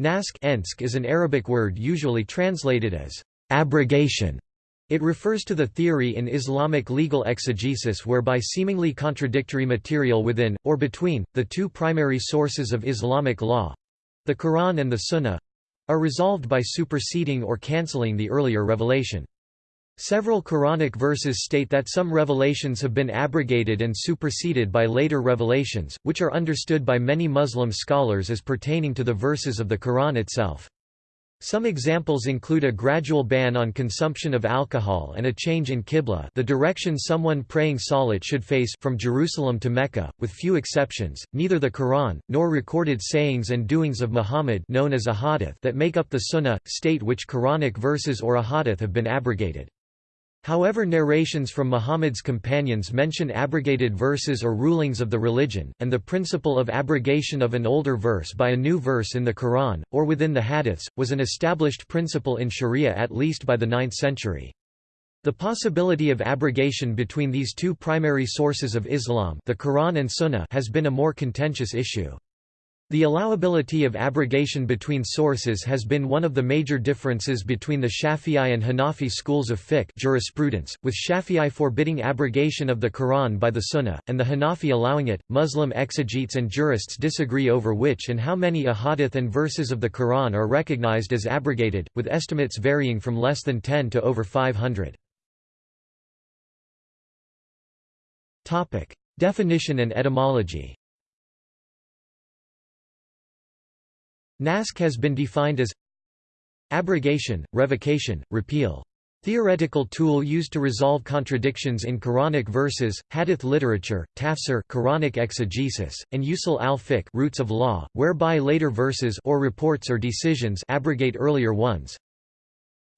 Naskh is an Arabic word usually translated as abrogation. It refers to the theory in Islamic legal exegesis whereby seemingly contradictory material within, or between, the two primary sources of Islamic law—the Quran and the Sunnah—are resolved by superseding or cancelling the earlier revelation. Several Quranic verses state that some revelations have been abrogated and superseded by later revelations, which are understood by many Muslim scholars as pertaining to the verses of the Quran itself. Some examples include a gradual ban on consumption of alcohol and a change in qibla the direction someone praying salat should face from Jerusalem to Mecca, with few exceptions. Neither the Quran, nor recorded sayings and doings of Muhammad known as ahadith that make up the Sunnah, state which Quranic verses or ahadith have been abrogated. However narrations from Muhammad's companions mention abrogated verses or rulings of the religion, and the principle of abrogation of an older verse by a new verse in the Quran, or within the hadiths, was an established principle in Sharia at least by the 9th century. The possibility of abrogation between these two primary sources of Islam the Quran and Sunnah has been a more contentious issue. The allowability of abrogation between sources has been one of the major differences between the Shafi'i and Hanafi schools of fiqh jurisprudence, with Shafi'i forbidding abrogation of the Quran by the Sunnah, and the Hanafi allowing it. Muslim exegetes and jurists disagree over which and how many ahadith and verses of the Quran are recognized as abrogated, with estimates varying from less than 10 to over 500. Definition and etymology Naskh has been defined as abrogation, revocation, repeal. Theoretical tool used to resolve contradictions in Quranic verses, hadith literature, tafsir Quranic exegesis, and usul al-fiqh roots of law, whereby later verses or reports or decisions abrogate earlier ones.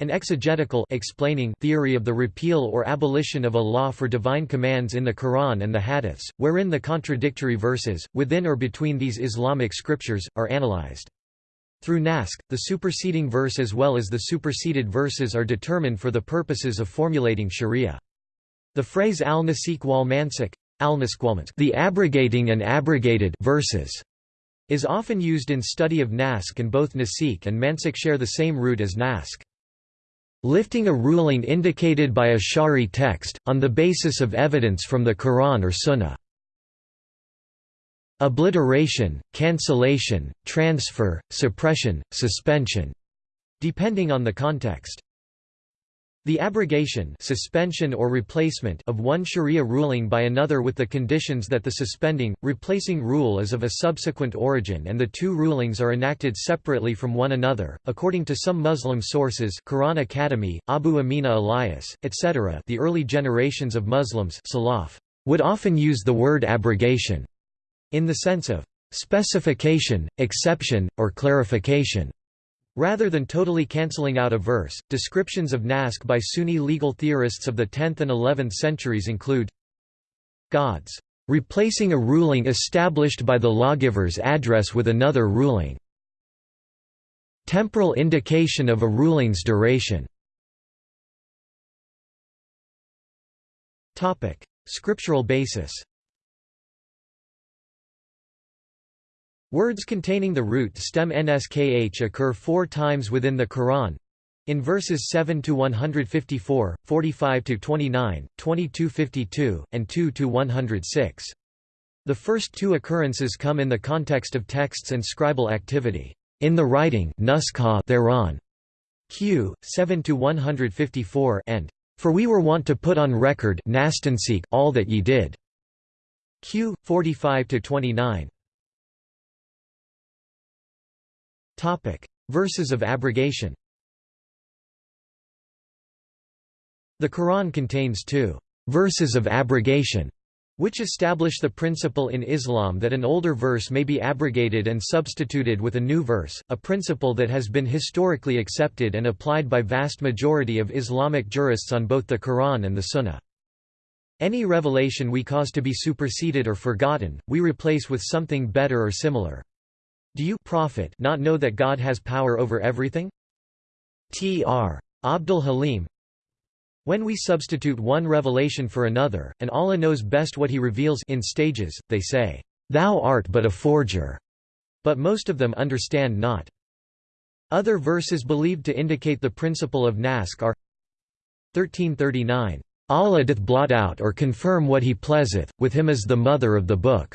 An exegetical explaining theory of the repeal or abolition of a law for divine commands in the Quran and the hadiths, wherein the contradictory verses, within or between these Islamic scriptures, are analyzed. Through Naskh, the superseding verse as well as the superseded verses are determined for the purposes of formulating sharia. The phrase al-nasikh wal mansukh al the abrogating and abrogated verses is often used in study of Naskh and both Nasikh and Mansukh share the same root as Naskh. Lifting a ruling indicated by a Shari text, on the basis of evidence from the Quran or Sunnah. Obliteration, cancellation, transfer, suppression, suspension, depending on the context. The abrogation suspension or replacement of one sharia ruling by another with the conditions that the suspending, replacing rule is of a subsequent origin and the two rulings are enacted separately from one another. According to some Muslim sources Quran Academy, Abu Amina Elias, etc. the early generations of Muslims Salaf, would often use the word abrogation in the sense of specification, exception, or clarification. Rather than totally cancelling out a verse, descriptions of Naskh by Sunni legal theorists of the 10th and 11th centuries include God's replacing a ruling established by the lawgiver's address with another ruling. Temporal indication of a ruling's duration. Scriptural basis Words containing the root stem nskh occur four times within the Quran in verses 7 to 154, 45 to 29, 22 52, and 2 to 106. The first two occurrences come in the context of texts and scribal activity. In the writing thereon, q. 7 to 154, and for we were wont to put on record all that ye did. q. 45 to 29. Topic: Verses of abrogation. The Quran contains two verses of abrogation, which establish the principle in Islam that an older verse may be abrogated and substituted with a new verse, a principle that has been historically accepted and applied by vast majority of Islamic jurists on both the Quran and the Sunnah. Any revelation we cause to be superseded or forgotten, we replace with something better or similar. Do you prophet not know that God has power over everything? Tr. Abdul Halim When we substitute one revelation for another, and Allah knows best what he reveals in stages, they say, "'Thou art but a forger'", but most of them understand not. Other verses believed to indicate the principle of naskh are 1339, Allah doth blot out or confirm what he pleaseth, with him is the mother of the book,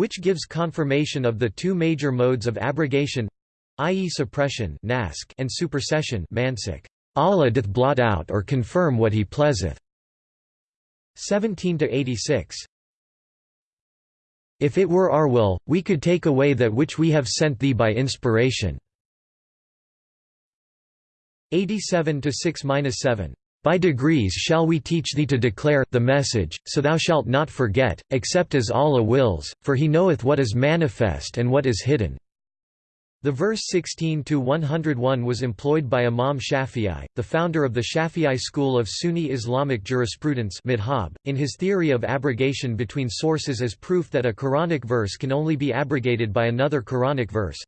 which gives confirmation of the two major modes of abrogation i.e. suppression and supersession Allah doth blot out or confirm what he pleaseth. 17 to 86 If it were our will, we could take away that which we have sent thee by inspiration. 87 to 6-7 by degrees shall we teach thee to declare the message, so thou shalt not forget, except as Allah wills, for He knoweth what is manifest and what is hidden. The verse 16 to 101 was employed by Imam Shafi'i, the founder of the Shafi'i school of Sunni Islamic jurisprudence in his theory of abrogation between sources as proof that a Quranic verse can only be abrogated by another Quranic verse.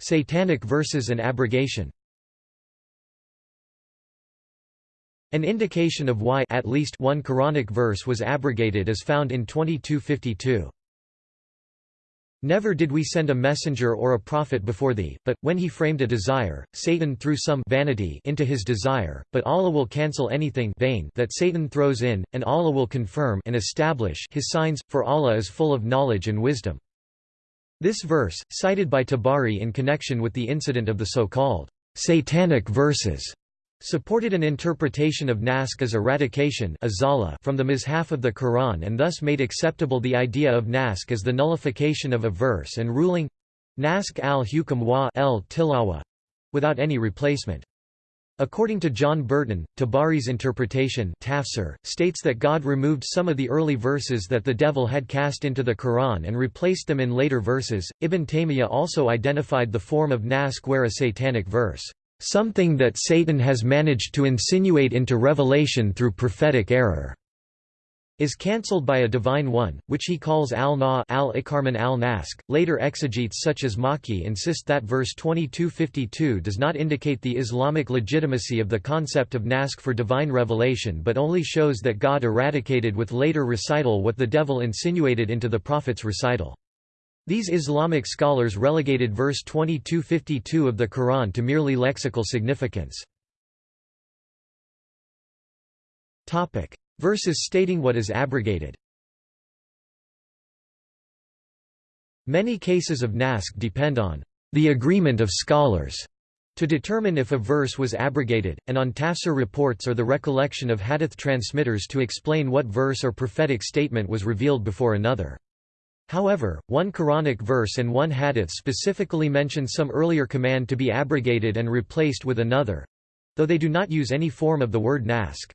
Satanic verses and abrogation An indication of why at least one Quranic verse was abrogated is found in 2252. Never did we send a messenger or a prophet before thee, but, when he framed a desire, Satan threw some vanity into his desire, but Allah will cancel anything vain that Satan throws in, and Allah will confirm and establish his signs, for Allah is full of knowledge and wisdom. This verse, cited by Tabari in connection with the incident of the so-called satanic verses, supported an interpretation of naskh as eradication from the mishaf of the Quran and thus made acceptable the idea of naskh as the nullification of a verse and ruling naskh al-hukm wa el tilawa without any replacement. According to John Burton, Tabari's interpretation tafsir, states that God removed some of the early verses that the devil had cast into the Quran and replaced them in later verses. Ibn Taymiyyah also identified the form of naskh where a satanic verse, something that Satan has managed to insinuate into revelation through prophetic error is cancelled by a divine one, which he calls al-na al-ikarman al-nask. Later exegetes such as Maki insist that verse 2252 does not indicate the Islamic legitimacy of the concept of nask for divine revelation but only shows that God eradicated with later recital what the devil insinuated into the prophet's recital. These Islamic scholars relegated verse 2252 of the Quran to merely lexical significance. Verses stating what is abrogated Many cases of naskh depend on the agreement of scholars to determine if a verse was abrogated, and on tafsir reports or the recollection of hadith transmitters to explain what verse or prophetic statement was revealed before another. However, one Quranic verse and one hadith specifically mention some earlier command to be abrogated and replaced with another—though they do not use any form of the word naskh.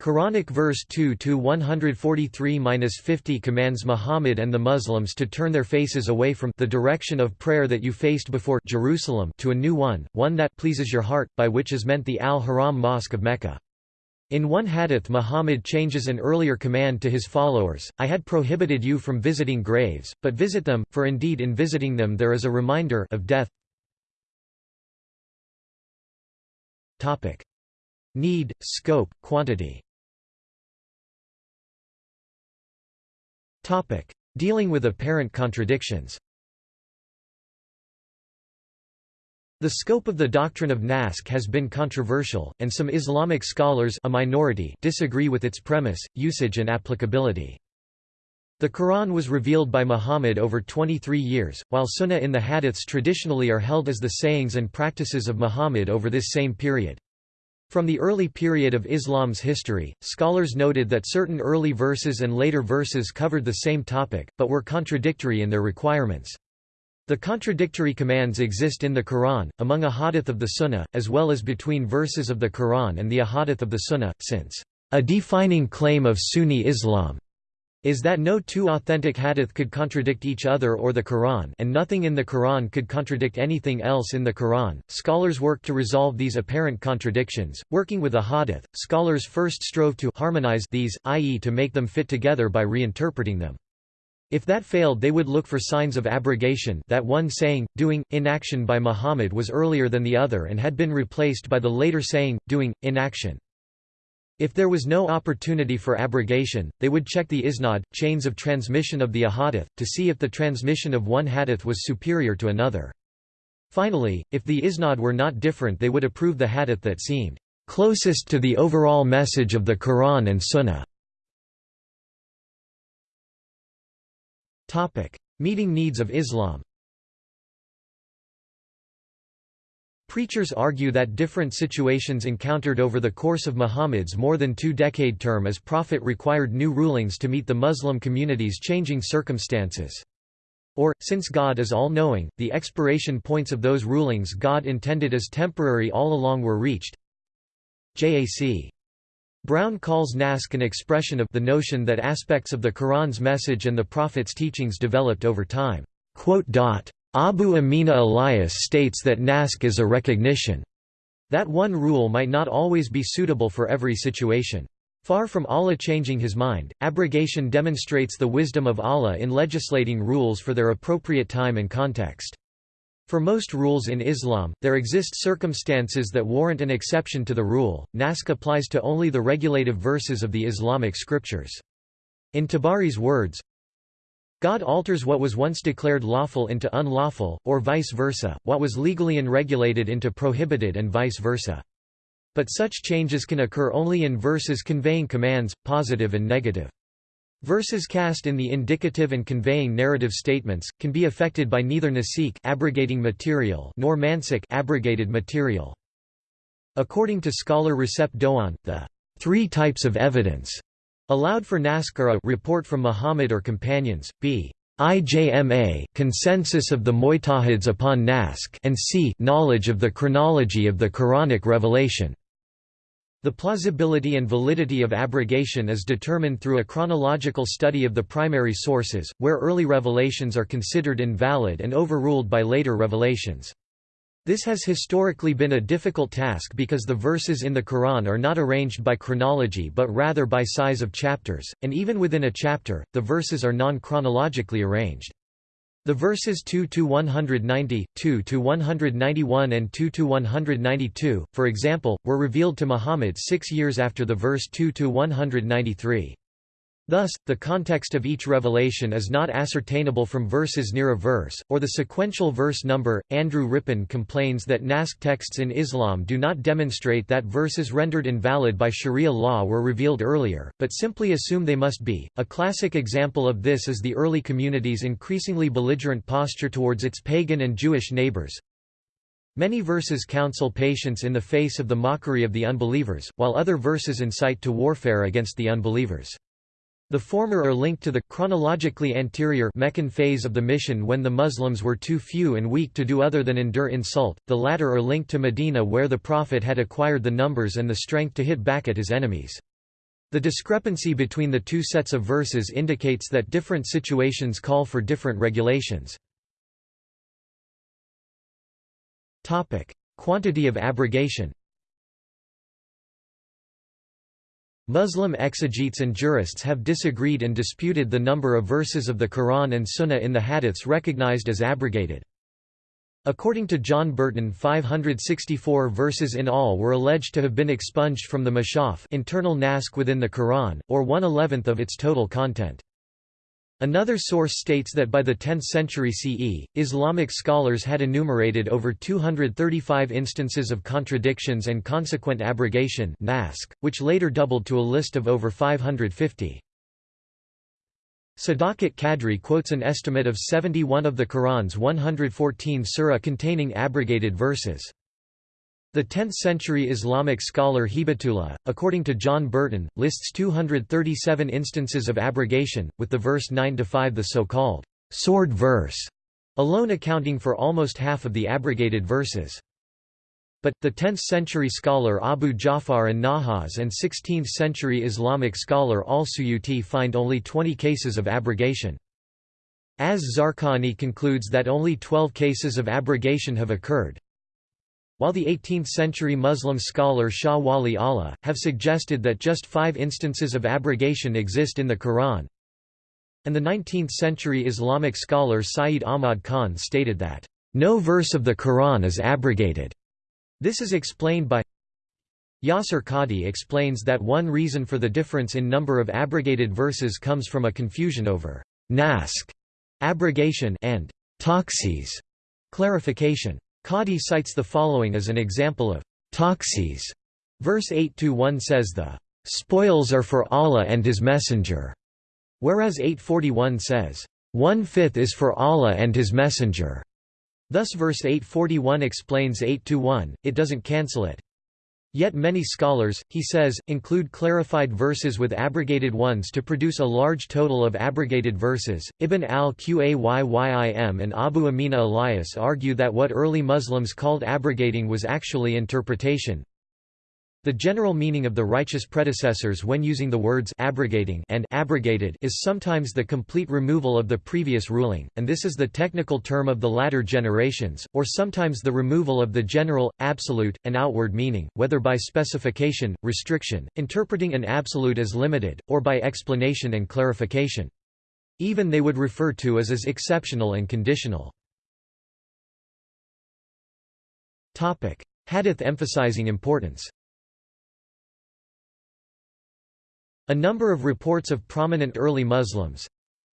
Quranic verse 2-143-50 commands Muhammad and the Muslims to turn their faces away from the direction of prayer that you faced before Jerusalem to a new one, one that pleases your heart, by which is meant the Al-Haram Mosque of Mecca. In one hadith Muhammad changes an earlier command to his followers, I had prohibited you from visiting graves, but visit them, for indeed in visiting them there is a reminder of death. Need, scope, quantity Dealing with apparent contradictions The scope of the doctrine of naskh has been controversial, and some Islamic scholars a minority disagree with its premise, usage and applicability. The Quran was revealed by Muhammad over 23 years, while sunnah in the hadiths traditionally are held as the sayings and practices of Muhammad over this same period. From the early period of Islam's history, scholars noted that certain early verses and later verses covered the same topic, but were contradictory in their requirements. The contradictory commands exist in the Quran, among ahadith of the Sunnah, as well as between verses of the Quran and the ahadith of the Sunnah, since a defining claim of Sunni Islam is that no two authentic hadith could contradict each other or the Quran and nothing in the Quran could contradict anything else in the Quran. Scholars worked to resolve these apparent contradictions. Working with a hadith, scholars first strove to harmonize these, i.e. to make them fit together by reinterpreting them. If that failed they would look for signs of abrogation that one saying, doing, inaction by Muhammad was earlier than the other and had been replaced by the later saying, doing, inaction. If there was no opportunity for abrogation, they would check the isnad, chains of transmission of the ahadith, to see if the transmission of one hadith was superior to another. Finally, if the isnad were not different they would approve the hadith that seemed closest to the overall message of the Quran and Sunnah. Meeting needs of Islam Preachers argue that different situations encountered over the course of Muhammad's more than two-decade term as prophet required new rulings to meet the Muslim community's changing circumstances. Or, since God is all-knowing, the expiration points of those rulings God intended as temporary all along were reached. J.A.C. Brown calls Naskh an expression of the notion that aspects of the Quran's message and the Prophet's teachings developed over time. Abu Amina Elias states that naskh is a recognition that one rule might not always be suitable for every situation. Far from Allah changing his mind, abrogation demonstrates the wisdom of Allah in legislating rules for their appropriate time and context. For most rules in Islam, there exist circumstances that warrant an exception to the rule. Naskh applies to only the regulative verses of the Islamic scriptures. In Tabari's words, God alters what was once declared lawful into unlawful, or vice versa, what was legally unregulated into prohibited and vice versa. But such changes can occur only in verses conveying commands, positive and negative. Verses cast in the indicative and conveying narrative statements, can be affected by neither nasikh abrogating material nor mansukh abrogated material. According to scholar Recep Doğan, the three types of evidence Allowed for Naskara report from Muhammad or companions, b. IJMA consensus of the Mujtahids upon Naskh and c. knowledge of the chronology of the Quranic revelation. The plausibility and validity of abrogation is determined through a chronological study of the primary sources, where early revelations are considered invalid and overruled by later revelations. This has historically been a difficult task because the verses in the Quran are not arranged by chronology but rather by size of chapters, and even within a chapter, the verses are non-chronologically arranged. The verses 2 to 190, 2 to 191 and 2 to 192, for example, were revealed to Muhammad six years after the verse 2–193. Thus, the context of each revelation is not ascertainable from verses near a verse, or the sequential verse number. Andrew Rippin complains that Naskh texts in Islam do not demonstrate that verses rendered invalid by Sharia law were revealed earlier, but simply assume they must be. A classic example of this is the early community's increasingly belligerent posture towards its pagan and Jewish neighbors. Many verses counsel patience in the face of the mockery of the unbelievers, while other verses incite to warfare against the unbelievers. The former are linked to the chronologically anterior Meccan phase of the mission when the Muslims were too few and weak to do other than endure insult, the latter are linked to Medina where the Prophet had acquired the numbers and the strength to hit back at his enemies. The discrepancy between the two sets of verses indicates that different situations call for different regulations. Quantity of abrogation Muslim exegetes and jurists have disagreed and disputed the number of verses of the Quran and Sunnah in the hadiths recognized as abrogated. According to John Burton 564 verses in all were alleged to have been expunged from the Mashaf internal naskh within the Quran, or one-eleventh of its total content. Another source states that by the 10th century CE, Islamic scholars had enumerated over 235 instances of contradictions and consequent abrogation which later doubled to a list of over 550. Sadakat Kadri quotes an estimate of 71 of the Quran's 114 surah containing abrogated verses. The 10th-century Islamic scholar Hibatullah, according to John Burton, lists 237 instances of abrogation, with the verse 9–5 the so-called sword verse, alone accounting for almost half of the abrogated verses. But, the 10th-century scholar Abu Ja'far and Nahas and 16th-century Islamic scholar al-Suyuti find only 20 cases of abrogation. Az-Zarqani concludes that only 12 cases of abrogation have occurred, while the 18th-century Muslim scholar Shah Wali Allah, have suggested that just five instances of abrogation exist in the Quran, and the 19th-century Islamic scholar Sayyid Ahmad Khan stated that, "...no verse of the Quran is abrogated." This is explained by Yasir Qadhi explains that one reason for the difference in number of abrogated verses comes from a confusion over naskh abrogation and takhsis clarification. Qadhi cites the following as an example of takhsis. Verse 8-1 says the spoils are for Allah and His Messenger, whereas 841 says, one-fifth is for Allah and His Messenger. Thus verse 841 explains 8-1, it doesn't cancel it. Yet many scholars, he says, include clarified verses with abrogated ones to produce a large total of abrogated verses. Ibn al-Qayyim and Abu Amina Elias argue that what early Muslims called abrogating was actually interpretation, the general meaning of the righteous predecessors when using the words abrogating and abrogated is sometimes the complete removal of the previous ruling, and this is the technical term of the latter generations, or sometimes the removal of the general, absolute, and outward meaning, whether by specification, restriction, interpreting an absolute as limited, or by explanation and clarification. Even they would refer to as as exceptional and conditional. Hadith emphasizing importance A number of reports of prominent early Muslims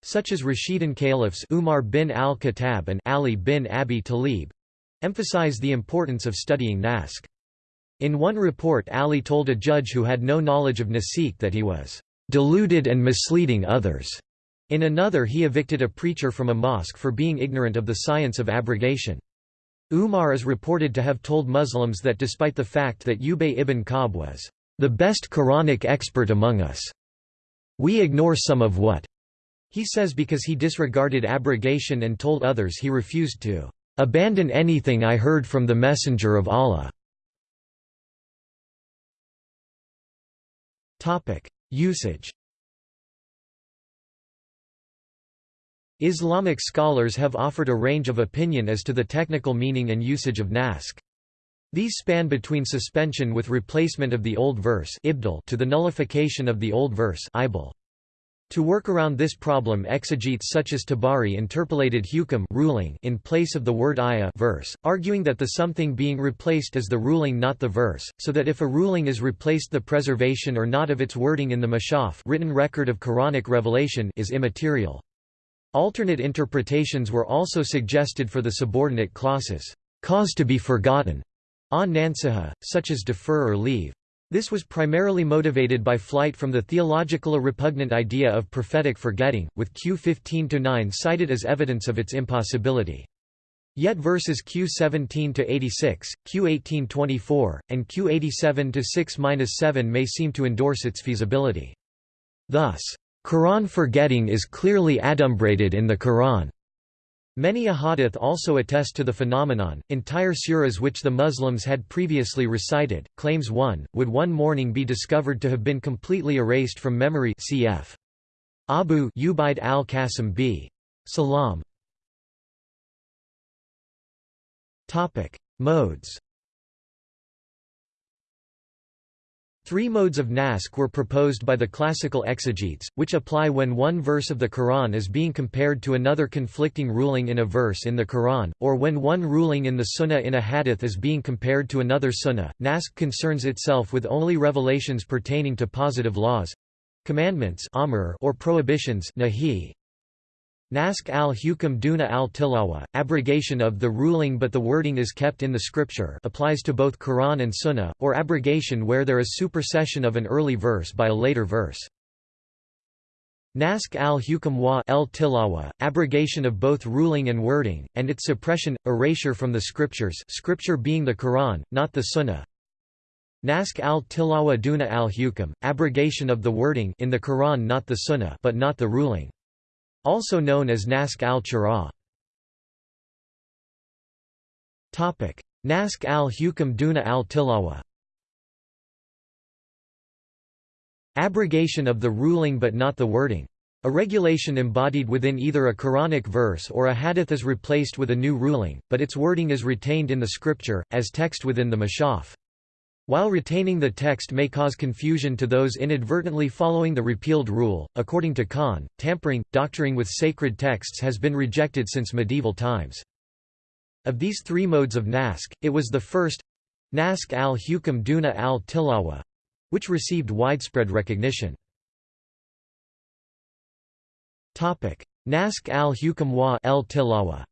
such as Rashidun caliphs Umar bin al-Khattab and Ali bin Abi Talib emphasize the importance of studying naskh. In one report Ali told a judge who had no knowledge of nasikh that he was deluded and misleading others. In another he evicted a preacher from a mosque for being ignorant of the science of abrogation. Umar is reported to have told Muslims that despite the fact that Ubay ibn Ka'b was the best Quranic expert among us. We ignore some of what he says because he disregarded abrogation and told others he refused to abandon anything I heard from the Messenger of Allah. Usage Islamic scholars have offered a range of opinion as to the technical meaning and usage of naskh. These span between suspension with replacement of the old verse to the nullification of the old verse To work around this problem exegetes such as Tabari interpolated hukam ruling in place of the word ayah verse, arguing that the something being replaced is the ruling not the verse, so that if a ruling is replaced the preservation or not of its wording in the mashaf written record of Quranic revelation is immaterial. Alternate interpretations were also suggested for the subordinate clauses, cause to be forgotten, a nansiha, such as defer or leave. This was primarily motivated by flight from the theological repugnant idea of prophetic forgetting, with Q 15-9 cited as evidence of its impossibility. Yet verses Q 17-86, Q 18-24, and Q 87-6-7 may seem to endorse its feasibility. Thus, Quran forgetting is clearly adumbrated in the Quran. Many ahadith also attest to the phenomenon. Entire suras which the Muslims had previously recited, claims one, would one morning be discovered to have been completely erased from memory cf. Abu Ubaid al-Qasim b. Salam. Topic: Modes. Three modes of naskh were proposed by the classical exegetes, which apply when one verse of the Quran is being compared to another conflicting ruling in a verse in the Quran, or when one ruling in the Sunnah in a hadith is being compared to another Sunnah. Naskh concerns itself with only revelations pertaining to positive laws commandments or prohibitions nahi. Naskh al-Hukam Duna al-Tilawa, abrogation of the ruling but the wording is kept in the scripture applies to both Quran and Sunnah, or abrogation where there is supersession of an early verse by a later verse. Naskh al-Hukam wa al-Tilawa, abrogation of both ruling and wording, and its suppression, erasure from the scriptures scripture being the Quran, not the Sunnah. Naskh al-Tilawa duna al-Hukam, abrogation of the wording in the Quran not the Sunnah but not the ruling. Also known as Naskh al-Chara. Naskh al-Hukam Duna al-Tilawa Abrogation of the ruling but not the wording. A regulation embodied within either a Quranic verse or a hadith is replaced with a new ruling, but its wording is retained in the scripture, as text within the mashaf. While retaining the text may cause confusion to those inadvertently following the repealed rule, according to Khan, tampering, doctoring with sacred texts has been rejected since medieval times. Of these three modes of naskh, it was the first Nask al-Hukam Duna al-Tilawa which received widespread recognition. Nask al-Hukam wa el-Tilawa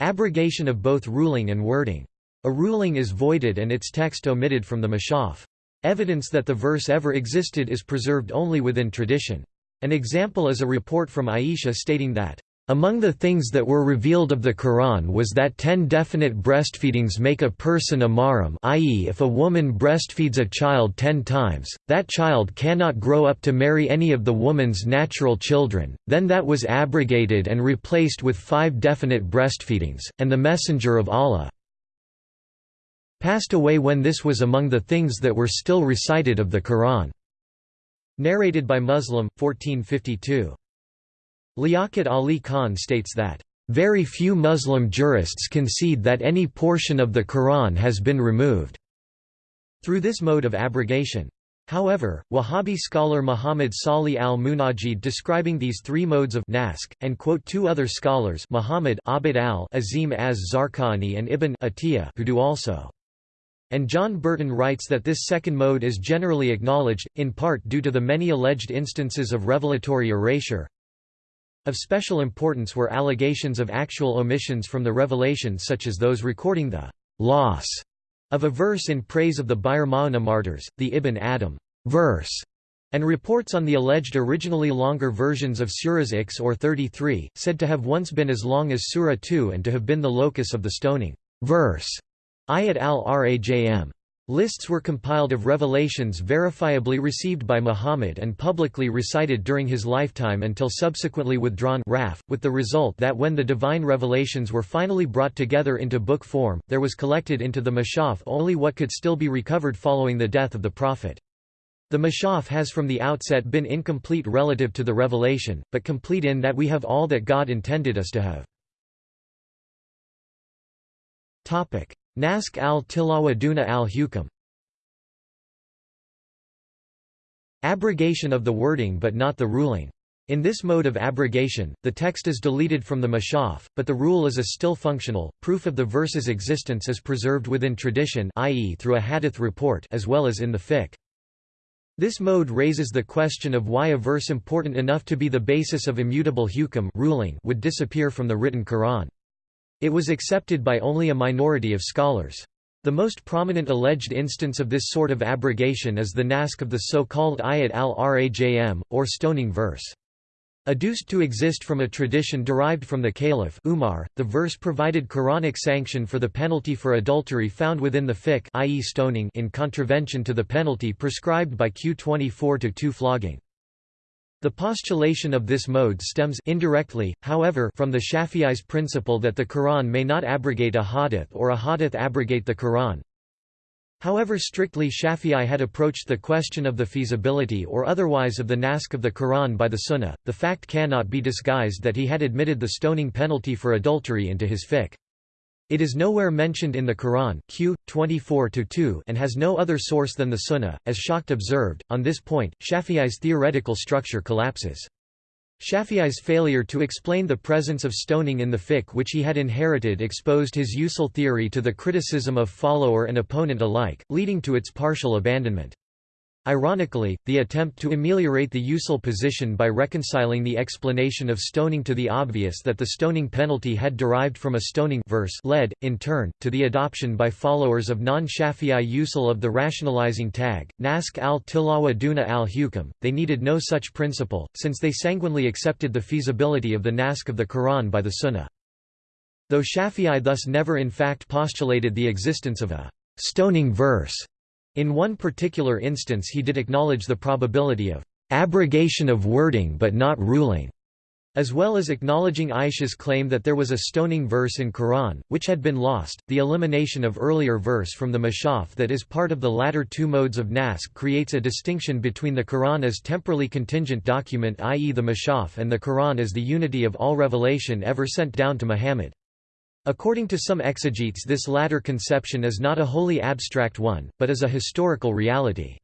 Abrogation of both ruling and wording. A ruling is voided and its text omitted from the Mashaf. Evidence that the verse ever existed is preserved only within tradition. An example is a report from Aisha stating that, among the things that were revealed of the Quran was that ten definite breastfeedings make a person a mahram i.e. if a woman breastfeeds a child ten times, that child cannot grow up to marry any of the woman's natural children, then that was abrogated and replaced with five definite breastfeedings, and the Messenger of Allah passed away when this was among the things that were still recited of the Quran. Narrated by Muslim, 1452. Liaquat Ali Khan states that, "...very few Muslim jurists concede that any portion of the Quran has been removed." through this mode of abrogation. However, Wahhabi scholar Muhammad Salih al-Munajid describing these three modes of nask, and quote two other scholars Muhammad Abd al-Azim az-Zarqani and Ibn Atiyah who do also. And John Burton writes that this second mode is generally acknowledged, in part due to the many alleged instances of revelatory erasure, of special importance were allegations of actual omissions from the revelation such as those recording the loss of a verse in praise of the Bir Ma'una martyrs, the Ibn Adam verse, and reports on the alleged originally longer versions of Surahs X or 33, said to have once been as long as Surah 2 and to have been the locus of the stoning verse. Ayat al-Rajm. Lists were compiled of revelations verifiably received by Muhammad and publicly recited during his lifetime until subsequently withdrawn raf, with the result that when the divine revelations were finally brought together into book form, there was collected into the Mashaf only what could still be recovered following the death of the Prophet. The Mashaf has from the outset been incomplete relative to the revelation, but complete in that we have all that God intended us to have. Nask al-Tilawa Duna al-Hukam Abrogation of the wording but not the ruling. In this mode of abrogation, the text is deleted from the mashaf, but the rule is a still functional. Proof of the verse's existence is preserved within tradition i.e. through a hadith report as well as in the fiqh. This mode raises the question of why a verse important enough to be the basis of immutable hukam ruling would disappear from the written Quran. It was accepted by only a minority of scholars. The most prominent alleged instance of this sort of abrogation is the nask of the so-called Ayat al-Rajm, or stoning verse. Adduced to exist from a tradition derived from the Caliph Umar, the verse provided Quranic sanction for the penalty for adultery found within the fiqh i.e. stoning in contravention to the penalty prescribed by Q24-2 flogging. The postulation of this mode stems indirectly, however, from the Shafi'i's principle that the Quran may not abrogate a hadith or a hadith abrogate the Quran. However strictly Shafi'i had approached the question of the feasibility or otherwise of the nask of the Quran by the Sunnah, the fact cannot be disguised that he had admitted the stoning penalty for adultery into his fiqh. It is nowhere mentioned in the Quran Q 24-2 and has no other source than the Sunnah, as Schacht observed. On this point, Shafi'i's theoretical structure collapses. Shafi'i's failure to explain the presence of stoning in the fiqh which he had inherited exposed his usul theory to the criticism of follower and opponent alike, leading to its partial abandonment. Ironically, the attempt to ameliorate the usul position by reconciling the explanation of stoning to the obvious that the stoning penalty had derived from a stoning verse led, in turn, to the adoption by followers of non-Shafi'i usul of the rationalizing tag, nask al-tilawa duna al-hukam. They needed no such principle, since they sanguinely accepted the feasibility of the nask of the Quran by the Sunnah. Though Shafi'i thus never in fact postulated the existence of a stoning verse, in one particular instance he did acknowledge the probability of abrogation of wording but not ruling, as well as acknowledging Aisha's claim that there was a stoning verse in Quran, which had been lost. The elimination of earlier verse from the Mashaf that is part of the latter two modes of Nask creates a distinction between the Quran as temporally contingent document i.e. the Mashaf and the Quran as the unity of all revelation ever sent down to Muhammad. According to some exegetes this latter conception is not a wholly abstract one, but is a historical reality.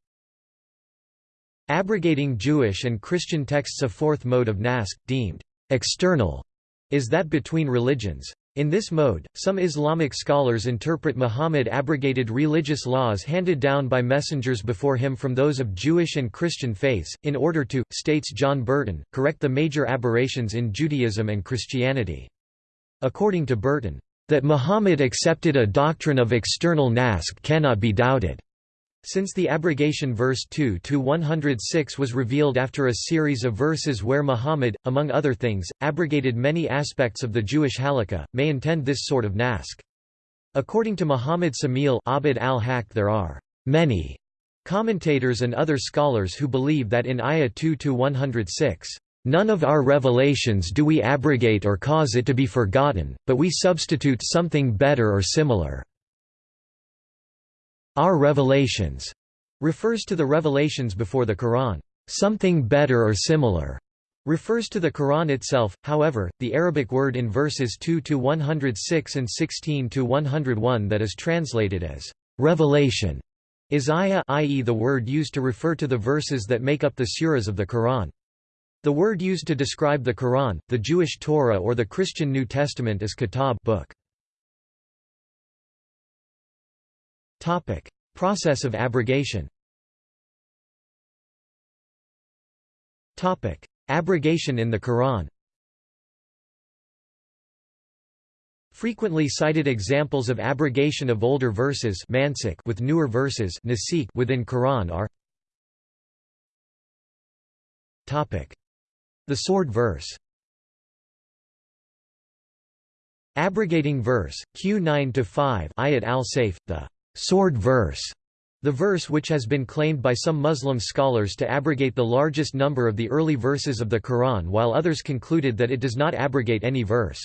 Abrogating Jewish and Christian texts A fourth mode of nask, deemed external, is that between religions. In this mode, some Islamic scholars interpret Muhammad abrogated religious laws handed down by messengers before him from those of Jewish and Christian faiths, in order to, states John Burton, correct the major aberrations in Judaism and Christianity. According to Burton, that Muhammad accepted a doctrine of external naskh cannot be doubted. Since the abrogation verse 2-106 was revealed after a series of verses where Muhammad, among other things, abrogated many aspects of the Jewish halakha, may intend this sort of naskh. According to Muhammad Samil Abd al-Haq there are many commentators and other scholars who believe that in Ayah 2-106, None of our revelations do we abrogate or cause it to be forgotten, but we substitute something better or similar. Our revelations refers to the revelations before the Quran. Something better or similar refers to the Quran itself. However, the Arabic word in verses 2 to 106 and 16 to 101 that is translated as revelation is ayah, i.e., the word used to refer to the verses that make up the suras of the Quran. The word used to describe the Quran, the Jewish Torah, or the Christian New Testament is kitab, book. Topic: Process of abrogation. Topic: Abrogation in the Quran. Frequently cited examples of abrogation of older verses with newer verses within Quran are Topic: The sword verse. Abrogating verse Q9-5 Ayat al-Sayf the sword verse, the verse which has been claimed by some Muslim scholars to abrogate the largest number of the early verses of the Quran while others concluded that it does not abrogate any verse.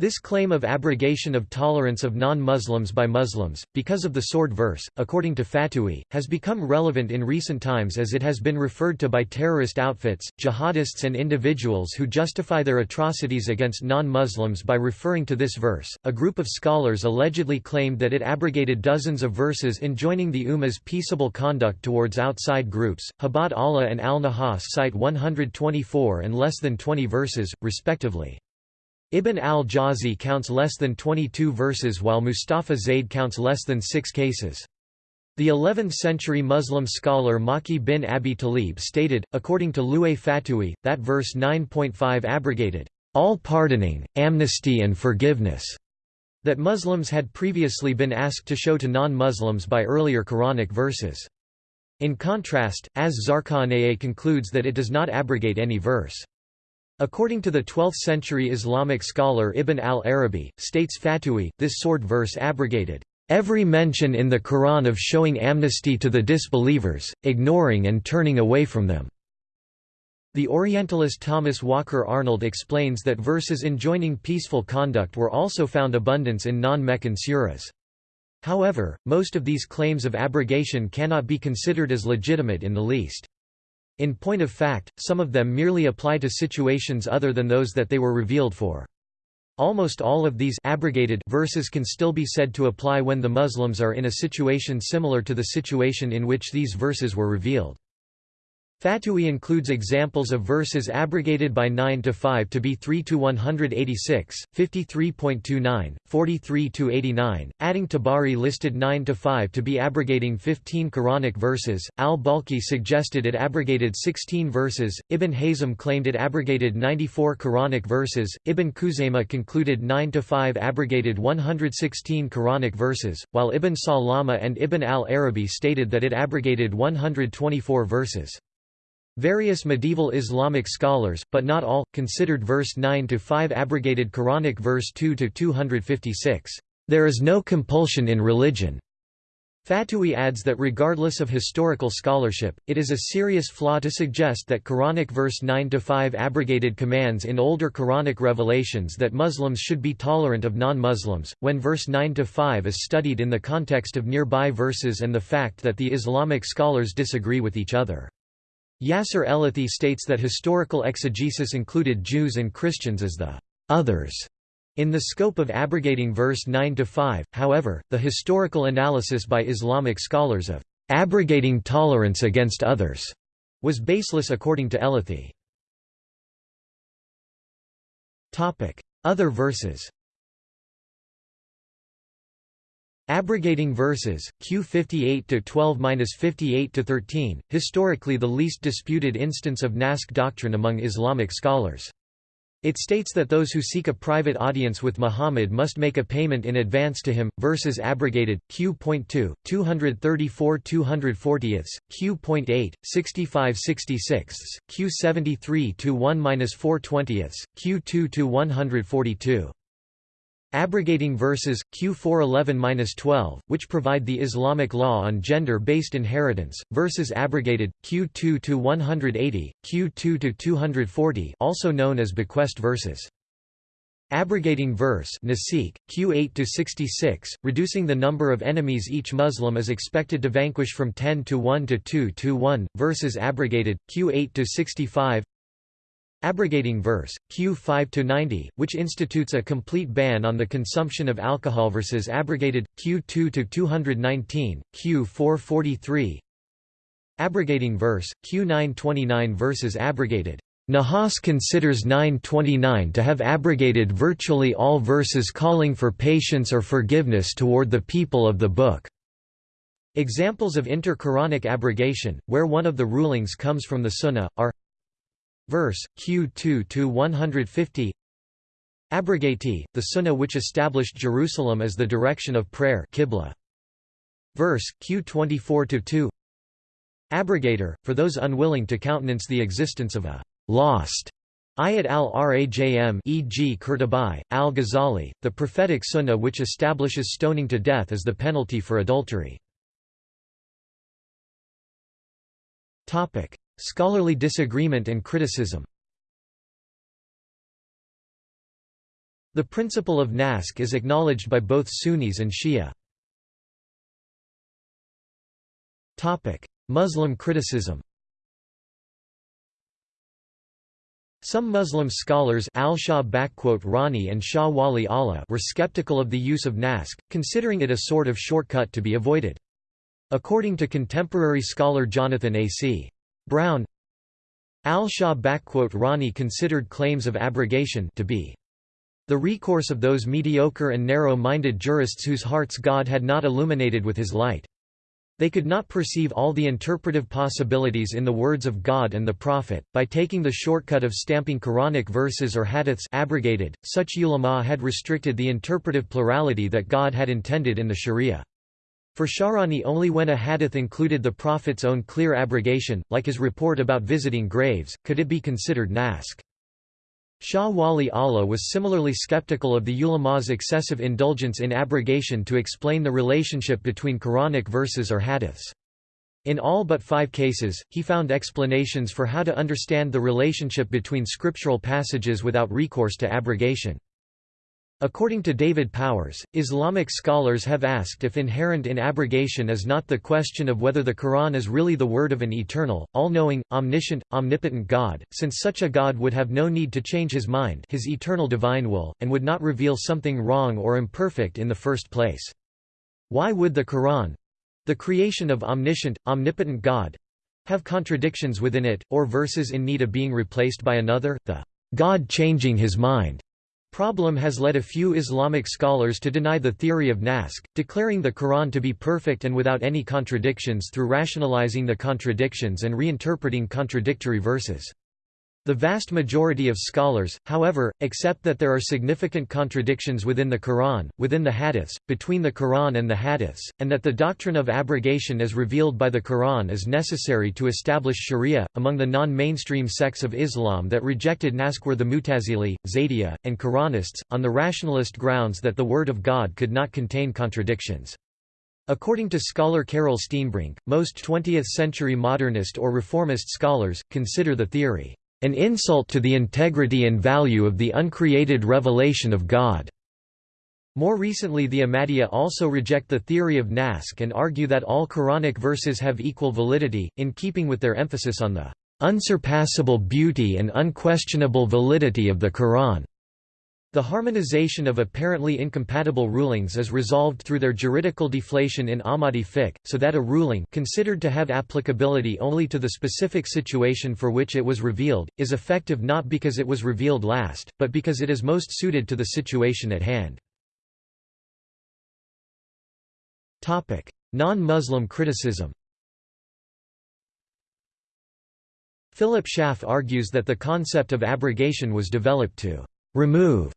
This claim of abrogation of tolerance of non-Muslims by Muslims, because of the sword verse, according to Fatoohi, has become relevant in recent times as it has been referred to by terrorist outfits, jihadists and individuals who justify their atrocities against non-Muslims by referring to this verse. A group of scholars allegedly claimed that it abrogated dozens of verses enjoining the Ummah's peaceable conduct towards outside groups. Habat Allah and Al-Nahas cite 124 and less than 20 verses, respectively. Ibn al-Jawzi counts less than 22 verses while Mustafa Zaid counts less than six cases. The 11th-century Muslim scholar Maki bin Abi Talib stated, according to Louay Fatoohi, that verse 9.5 abrogated, "...all pardoning, amnesty and forgiveness." that Muslims had previously been asked to show to non-Muslims by earlier Quranic verses. In contrast, Az-Zarqaniyya concludes that it does not abrogate any verse. According to the 12th-century Islamic scholar Ibn al-Arabi, states Fatoohi, this sword verse abrogated every mention in the Quran of showing amnesty to the disbelievers, ignoring and turning away from them." The Orientalist Thomas Walker Arnold explains that verses enjoining peaceful conduct were also found abundance in non-Meccan suras. However, most of these claims of abrogation cannot be considered as legitimate in the least. In point of fact, some of them merely apply to situations other than those that they were revealed for. Almost all of these abrogated verses can still be said to apply when the Muslims are in a situation similar to the situation in which these verses were revealed. Fatoohi includes examples of verses abrogated by 9 to 5 to be 3 to 186, 53.29, 43 to 89, adding Tabari listed 9 to 5 to be abrogating 15 Quranic verses. Al-Balkhi suggested it abrogated 16 verses. Ibn Hazm claimed it abrogated 94 Quranic verses. Ibn Khuzaymah concluded 9 to 5 abrogated 116 Quranic verses, while Ibn Salama and Ibn al-Arabi stated that it abrogated 124 verses. Various medieval Islamic scholars, but not all, considered verse 9 to 5 abrogated Quranic verse 2 to 256. There is no compulsion in religion. Fatoohi adds that regardless of historical scholarship, it is a serious flaw to suggest that Quranic verse 9-5 abrogated commands in older Quranic revelations that Muslims should be tolerant of non-Muslims, when verse 9-5 is studied in the context of nearby verses and the fact that the Islamic scholars disagree with each other. Yasser Elathi states that historical exegesis included Jews and Christians as the others in the scope of abrogating verse 9-5, however, the historical analysis by Islamic scholars of abrogating tolerance against others was baseless according to Elathi. Other verses Abrogating verses, Q 58 to 12-58 to 13, historically the least disputed instance of Naskh doctrine among Islamic scholars. It states that those who seek a private audience with Muhammad must make a payment in advance to him. Verses abrogated. Q.2, 234 240ths, Q.8, 65 66 Q73 Abrogating verses, Q411-12, which provide the Islamic law on gender-based inheritance, verses abrogated, Q2-180, Q2-240 also known as bequest verses. Abrogating verse Nasikh, Q8 to 66, reducing the number of enemies each Muslim is expected to vanquish from 10 to 1 to 2 to 1. Verses abrogated, Q8 to 65. Abrogating verse, Q 5 to 90, which institutes a complete ban on the consumption of alcohol versus abrogated, Q 2-219, Q 443 Abrogating verse, Q 929 versus abrogated. Nahas considers 929 to have abrogated virtually all verses calling for patience or forgiveness toward the people of the book. Examples of inter-Quranic abrogation, where one of the rulings comes from the Sunnah, are Verse, Q2 to 150. Abrogati, the Sunnah which established Jerusalem as the direction of prayer Qibla. Verse, Q24 to 2. Abrogator, for those unwilling to countenance the existence of a lost Ayat al-Rajm e.g. Qurtubi, al-Ghazali, the prophetic sunnah which establishes stoning to death as the penalty for adultery. Scholarly disagreement and criticism The principle of Naskh is acknowledged by both Sunnis and Shia. Muslim criticism Some Muslim scholars Rani and Shah Wali Allah were skeptical of the use of Naskh, considering it a sort of shortcut to be avoided. According to contemporary scholar Jonathan A.C. Brown Al-Shah Rani considered claims of abrogation to be the recourse of those mediocre and narrow-minded jurists whose hearts God had not illuminated with his light. They could not perceive all the interpretive possibilities in the words of God and the Prophet. By taking the shortcut of stamping Quranic verses or hadiths abrogated, such ulama had restricted the interpretive plurality that God had intended in the Sharia. For Sha'rani only when a hadith included the Prophet's own clear abrogation, like his report about visiting graves, could it be considered naskh. Shah Wali Allah was similarly skeptical of the ulama's excessive indulgence in abrogation to explain the relationship between Quranic verses or hadiths. In all but five cases, he found explanations for how to understand the relationship between scriptural passages without recourse to abrogation. According to David Powers, Islamic scholars have asked if inherent in abrogation is not the question of whether the Quran is really the word of an eternal, all-knowing, omniscient, omnipotent God, since such a God would have no need to change his mind his eternal divine will, and would not reveal something wrong or imperfect in the first place. Why would the Quran—the creation of omniscient, omnipotent God—have contradictions within it, or verses in need of being replaced by another, the God changing his mind problem has led a few Islamic scholars to deny the theory of Naskh, declaring the Quran to be perfect and without any contradictions through rationalizing the contradictions and reinterpreting contradictory verses. The vast majority of scholars, however, accept that there are significant contradictions within the Quran, within the Hadiths, between the Quran and the Hadiths, and that the doctrine of abrogation as revealed by the Quran is necessary to establish Sharia. Among the non mainstream sects of Islam that rejected Naskh were the Mutazili, Zaydiya, and Quranists, on the rationalist grounds that the Word of God could not contain contradictions. According to scholar Karel Steenbrink, most 20th-century modernist or reformist scholars, consider the theory an insult to the integrity and value of the uncreated revelation of God. More recently the Ahmadiyya also reject the theory of Naskh and argue that all Quranic verses have equal validity, in keeping with their emphasis on the unsurpassable beauty and unquestionable validity of the Quran. The harmonization of apparently incompatible rulings is resolved through their juridical deflation in Ahmadi fiqh, so that a ruling considered to have applicability only to the specific situation for which it was revealed, is effective not because it was revealed last, but because it is most suited to the situation at hand. Non-Muslim criticism Philip Schaff argues that the concept of abrogation was developed to remove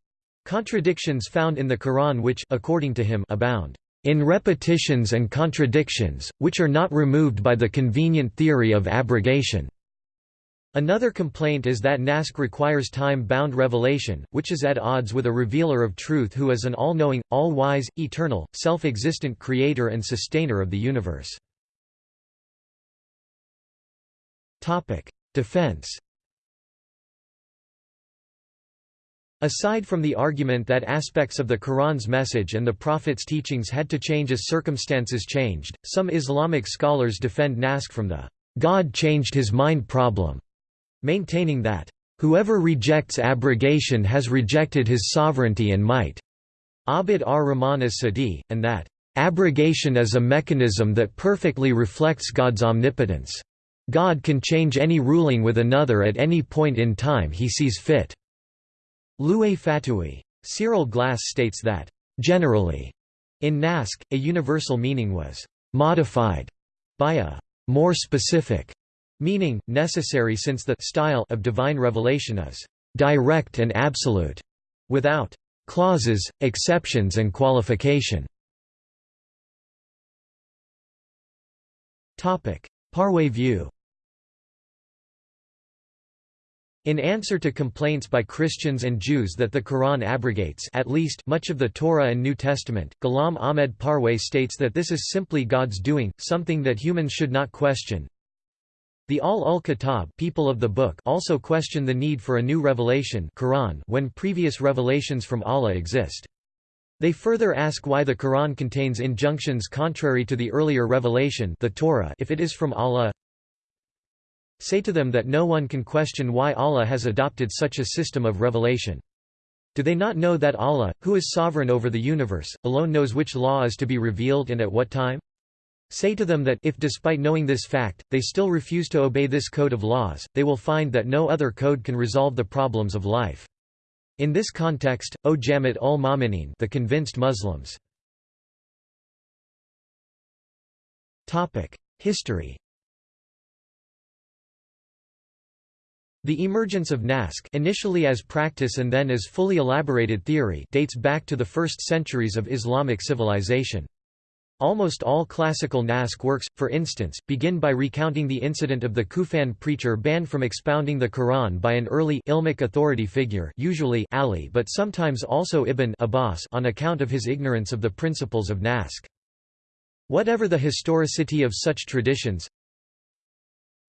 contradictions found in the Quran which according to him abound in repetitions and contradictions, which are not removed by the convenient theory of abrogation. Another complaint is that Naskh requires time-bound revelation, which is at odds with a revealer of truth who is an all-knowing, all-wise, eternal, self-existent creator and sustainer of the universe. Defense Aside from the argument that aspects of the Quran's message and the Prophet's teachings had to change as circumstances changed, some Islamic scholars defend Naskh from the God changed his mind problem, maintaining that, "...whoever rejects abrogation has rejected his sovereignty and might." Abd ar-Rahman as-Sadi, and that, "...abrogation is a mechanism that perfectly reflects God's omnipotence. God can change any ruling with another at any point in time he sees fit." Louay Fatoohi. Cyril Glassé states that, "...generally," in Naskh, a universal meaning was "...modified," by a "...more specific," meaning, necessary since the style of divine revelation is "...direct and absolute," without "...clauses, exceptions and qualification." Parwez view In answer to complaints by Christians and Jews that the Quran abrogates at least much of the Torah and New Testament, Ghulam Ahmed Parwez states that this is simply God's doing, something that humans should not question. The Al-Ul-Kitab people of the book also question the need for a new revelation Quran when previous revelations from Allah exist. They further ask why the Quran contains injunctions contrary to the earlier revelation the Torah if it is from Allah Say to them that no one can question why Allah has adopted such a system of revelation. Do they not know that Allah, who is sovereign over the universe, alone knows which law is to be revealed and at what time? Say to them that if despite knowing this fact, they still refuse to obey this code of laws, they will find that no other code can resolve the problems of life. In this context, O Jamiat ul Ma'minin the convinced Muslims. History The emergence of Naskh initially as practice and then as fully elaborated theory dates back to the first centuries of Islamic civilization. Almost all classical Naskh works, for instance, begin by recounting the incident of the Kufan preacher banned from expounding the Quran by an early ilmic authority figure usually Ali but sometimes also Ibn Abbas on account of his ignorance of the principles of Naskh. Whatever the historicity of such traditions,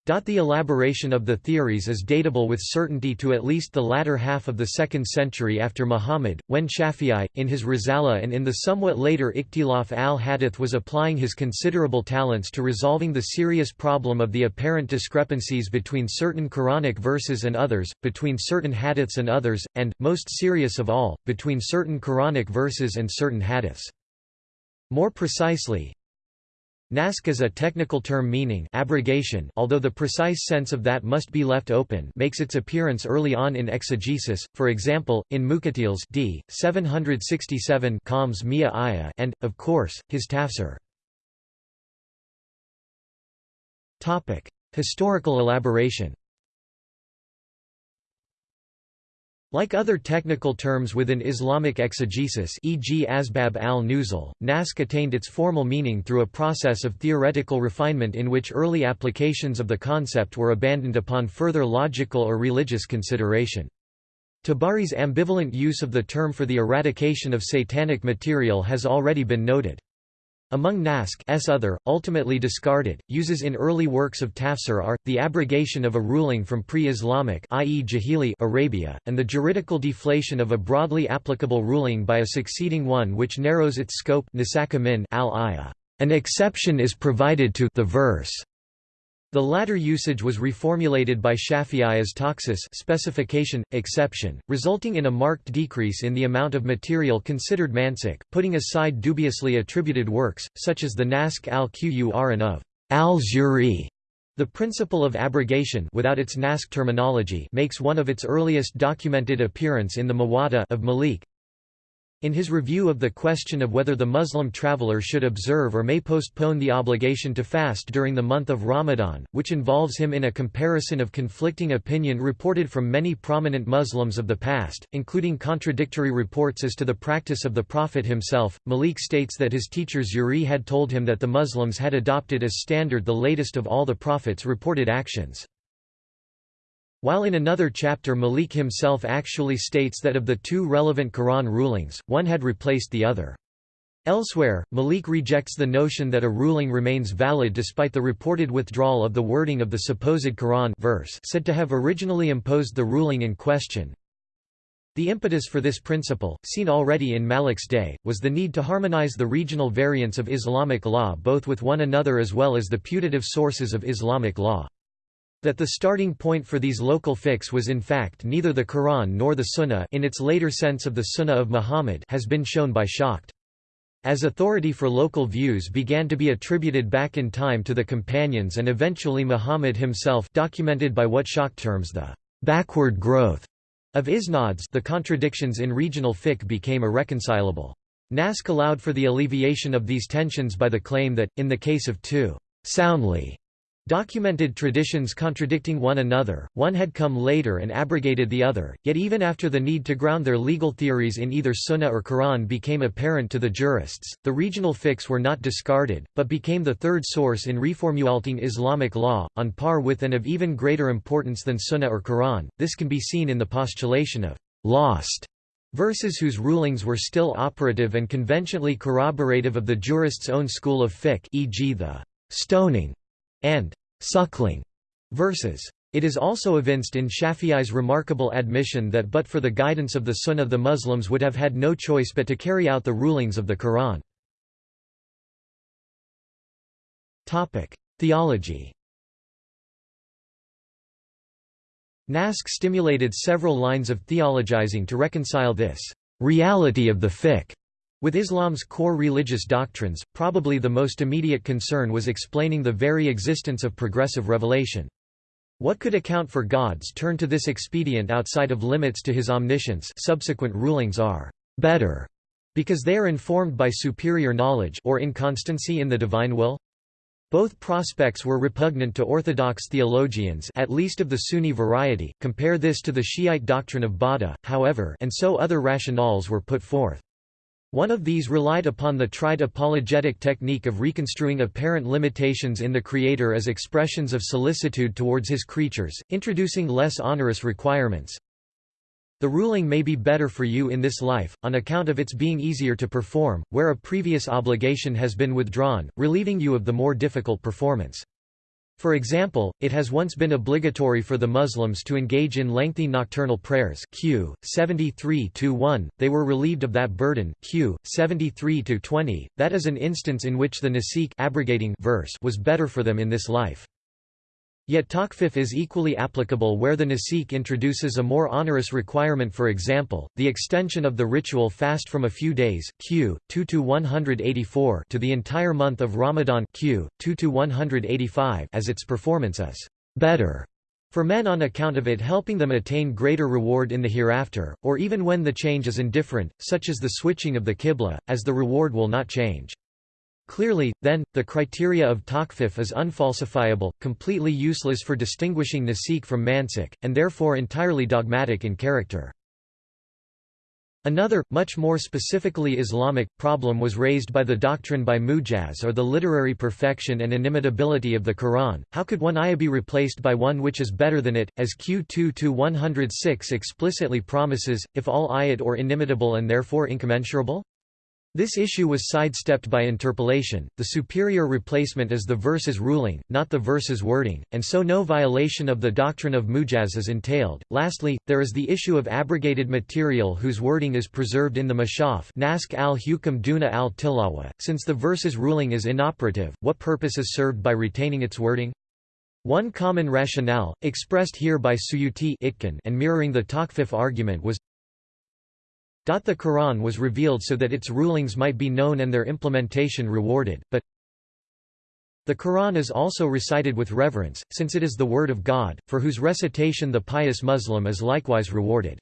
the elaboration of the theories is datable with certainty to at least the latter half of the 2nd century after Muhammad, when Shafi'i, in his Risala and in the somewhat later Ikhtilaf al-Hadith was applying his considerable talents to resolving the serious problem of the apparent discrepancies between certain Quranic verses and others, between certain hadiths and others, and, most serious of all, between certain Quranic verses and certain hadiths. More precisely, Naskh is a technical term meaning abrogation although the precise sense of that must be left open makes its appearance early on in exegesis, for example, in Muqatil's d. 767 Qams Mia and, of course, his tafsir. Historical elaboration Like other technical terms within Islamic exegesis e.g. asbab al-nuzul, naskh attained its formal meaning through a process of theoretical refinement in which early applications of the concept were abandoned upon further logical or religious consideration. Tabari's ambivalent use of the term for the eradication of satanic material has already been noted. Among Naskh's other, ultimately discarded, uses in early works of tafsir are, the abrogation of a ruling from pre-Islamic Arabia, and the juridical deflation of a broadly applicable ruling by a succeeding one which narrows its scope al An exception is provided to the verse the latter usage was reformulated by Shafi'i as takhsis specification, exception, resulting in a marked decrease in the amount of material considered mansukh, putting aside dubiously attributed works, such as the Naskh al-Qur'an of al-Zuhri. The principle of abrogation without its Naskh terminology makes one of its earliest documented appearance in the Muwatta of Malik, In his review of the question of whether the Muslim traveler should observe or may postpone the obligation to fast during the month of Ramadan, which involves him in a comparison of conflicting opinion reported from many prominent Muslims of the past, including contradictory reports as to the practice of the Prophet himself, Malik states that his teacher Zuhri had told him that the Muslims had adopted as standard the latest of all the Prophet's reported actions. While in another chapter Malik himself actually states that of the two relevant Quran rulings, one had replaced the other. Elsewhere, Malik rejects the notion that a ruling remains valid despite the reported withdrawal of the wording of the supposed Quran verse said to have originally imposed the ruling in question. The impetus for this principle, seen already in Malik's day, was the need to harmonize the regional variants of Islamic law both with one another as well as the putative sources of Islamic law. That the starting point for these local fiqh was in fact neither the Quran nor the Sunnah in its later sense of the Sunnah of Muhammad has been shown by Schacht. As authority for local views began to be attributed back in time to the companions and eventually Muhammad himself documented by what Schacht terms the backward growth of isnads the contradictions in regional fiqh became irreconcilable. Naskh allowed for the alleviation of these tensions by the claim that, in the case of two soundly Documented traditions contradicting one another, one had come later and abrogated the other, yet even after the need to ground their legal theories in either Sunnah or Quran became apparent to the jurists, the regional fiqhs were not discarded, but became the third source in reformulating Islamic law, on par with and of even greater importance than Sunnah or Quran. This can be seen in the postulation of lost verses whose rulings were still operative and conventionally corroborative of the jurist's own school of fiqh e.g. the stoning and suckling verses. It is also evinced in Shafi'i's remarkable admission that but for the guidance of the Sunnah the Muslims would have had no choice but to carry out the rulings of the Quran. Theology Naskh stimulated several lines of theologizing to reconcile this reality of the fiqh with Islam's core religious doctrines, probably the most immediate concern was explaining the very existence of progressive revelation. What could account for God's turn to this expedient outside of limits to his omniscience subsequent rulings are better because they are informed by superior knowledge or inconstancy in the divine will? Both prospects were repugnant to orthodox theologians at least of the Sunni variety, compare this to the Shiite doctrine of Bada, however and so other rationales were put forth. One of these relied upon the tried apologetic technique of reconstruing apparent limitations in the Creator as expressions of solicitude towards his creatures, introducing less onerous requirements. The ruling may be better for you in this life, on account of its being easier to perform, where a previous obligation has been withdrawn, relieving you of the more difficult performance. For example, it has once been obligatory for the Muslims to engage in lengthy nocturnal prayers Q. 73-1, they were relieved of that burden Q. 73-20, that is an instance in which the nasikh abrogating verse was better for them in this life. Yet takhfif is equally applicable where the nasikh introduces a more onerous requirement for example, the extension of the ritual fast from a few days q. 2 to 184 to the entire month of Ramadan q. 2 to 185 as its performance is better for men on account of it helping them attain greater reward in the hereafter, or even when the change is indifferent, such as the switching of the qibla, as the reward will not change. Clearly, then, the criteria of takhfif is unfalsifiable, completely useless for distinguishing nasikh from mansukh, and therefore entirely dogmatic in character. Another, much more specifically Islamic, problem was raised by the doctrine by Mujaz or the literary perfection and inimitability of the Quran. How could one ayah be replaced by one which is better than it, as Q2-106 explicitly promises, if all ayat or inimitable and therefore incommensurable? This issue was sidestepped by interpolation, the superior replacement is the verse's ruling, not the verse's wording, and so no violation of the doctrine of mujaz is entailed. Lastly, there is the issue of abrogated material whose wording is preserved in the mashaf naskh al-hukam duna al-tilawa. Since the verse's ruling is inoperative, what purpose is served by retaining its wording? One common rationale, expressed here by Suyuti and mirroring the takhfif argument was the Quran was revealed so that its rulings might be known and their implementation rewarded, but the Quran is also recited with reverence, since it is the word of God, for whose recitation the pious Muslim is likewise rewarded.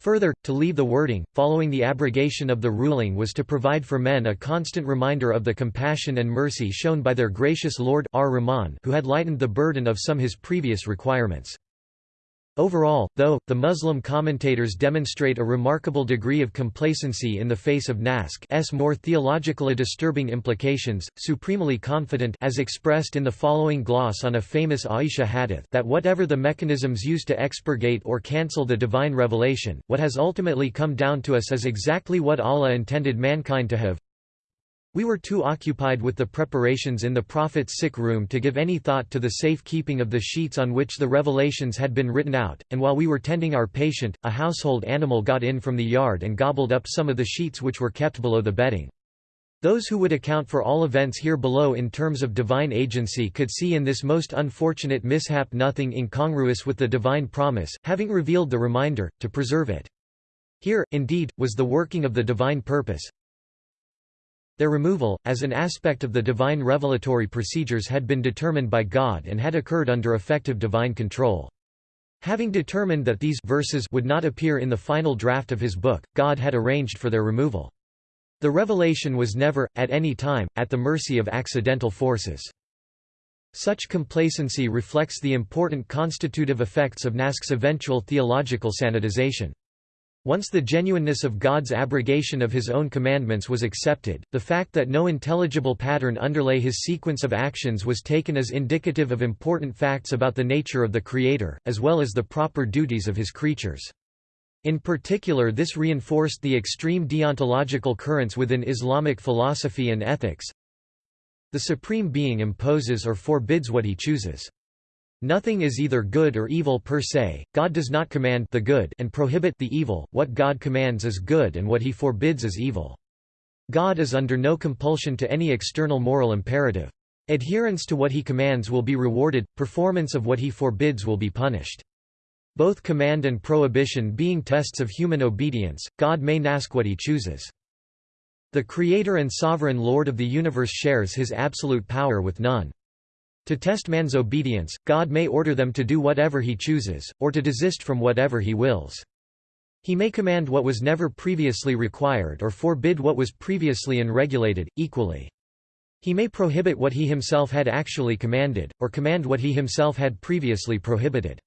Further, to leave the wording, following the abrogation of the ruling was to provide for men a constant reminder of the compassion and mercy shown by their gracious Lord ar-Rahman who had lightened the burden of some his previous requirements. Overall, though, the Muslim commentators demonstrate a remarkable degree of complacency in the face of Naskh's more theologically disturbing implications, supremely confident as expressed in the following gloss on a famous Aisha hadith that whatever the mechanisms used to expurgate or cancel the divine revelation, what has ultimately come down to us is exactly what Allah intended mankind to have, we were too occupied with the preparations in the Prophet's sick room to give any thought to the safe keeping of the sheets on which the revelations had been written out, and while we were tending our patient, a household animal got in from the yard and gobbled up some of the sheets which were kept below the bedding. Those who would account for all events here below in terms of divine agency could see in this most unfortunate mishap nothing incongruous with the divine promise, having revealed the reminder, to preserve it. Here, indeed, was the working of the divine purpose, their removal, as an aspect of the divine revelatory procedures had been determined by God and had occurred under effective divine control. Having determined that these verses would not appear in the final draft of his book, God had arranged for their removal. The revelation was never, at any time, at the mercy of accidental forces. Such complacency reflects the important constitutive effects of Naskh's eventual theological sanitization. Once the genuineness of God's abrogation of his own commandments was accepted, the fact that no intelligible pattern underlay his sequence of actions was taken as indicative of important facts about the nature of the Creator, as well as the proper duties of his creatures. In particular this reinforced the extreme deontological currents within Islamic philosophy and ethics. The Supreme Being imposes or forbids what he chooses. Nothing is either good or evil per se, God does not command the good and prohibit the evil, what God commands is good and what he forbids is evil. God is under no compulsion to any external moral imperative. Adherence to what he commands will be rewarded, performance of what he forbids will be punished. Both command and prohibition being tests of human obedience, God may ask what he chooses. The Creator and Sovereign Lord of the universe shares his absolute power with none. To test man's obedience, God may order them to do whatever he chooses, or to desist from whatever he wills. He may command what was never previously required or forbid what was previously unregulated, equally. He may prohibit what he himself had actually commanded, or command what he himself had previously prohibited.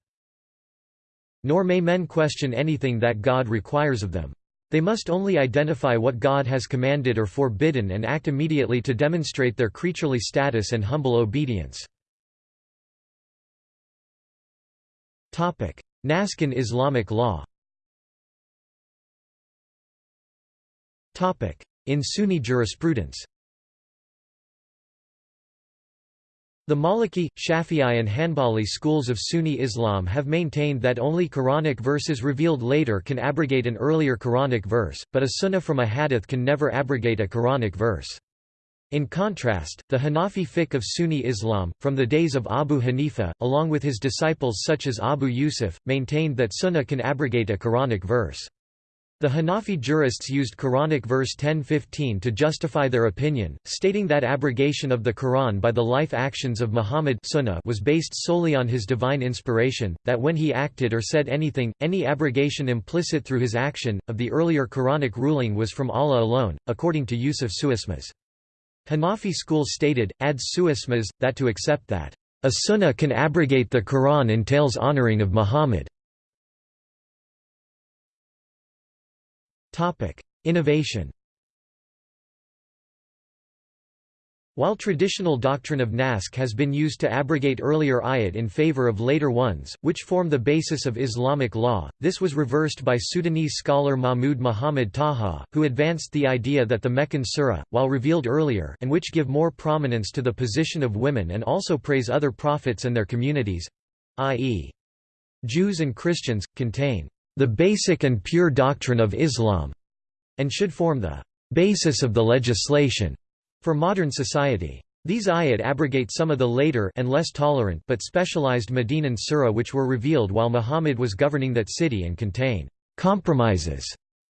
Nor may men question anything that God requires of them. They must only identify what God has commanded or forbidden and act immediately to demonstrate their creaturely status and humble obedience. Naskh in Islamic law. In Sunni jurisprudence The Maliki, Shafi'i and Hanbali schools of Sunni Islam have maintained that only Quranic verses revealed later can abrogate an earlier Quranic verse, but a sunnah from a hadith can never abrogate a Quranic verse. In contrast, the Hanafi fiqh of Sunni Islam, from the days of Abu Hanifa, along with his disciples such as Abu Yusuf, maintained that sunnah can abrogate a Quranic verse. The Hanafi jurists used Quranic verse 1015 to justify their opinion, stating that abrogation of the Quran by the life actions of Muhammad sunnah was based solely on his divine inspiration, that when he acted or said anything, any abrogation implicit through his action, of the earlier Quranic ruling was from Allah alone, according to Yusuf Suismaz. Hanafi school stated, adds Suismaz, that to accept that, "...a sunnah can abrogate the Quran entails honoring of Muhammad." Innovation While traditional doctrine of Naskh has been used to abrogate earlier ayat in favor of later ones, which form the basis of Islamic law, this was reversed by Sudanese scholar Mahmud Muhammad Taha, who advanced the idea that the Meccan surah, while revealed earlier and which give more prominence to the position of women and also praise other prophets and their communities—i.e. Jews and Christians, contain the basic and pure doctrine of Islam, and should form the basis of the legislation for modern society. These ayat abrogate some of the later and less tolerant but specialized Medinan surah which were revealed while Muhammad was governing that city and contain compromises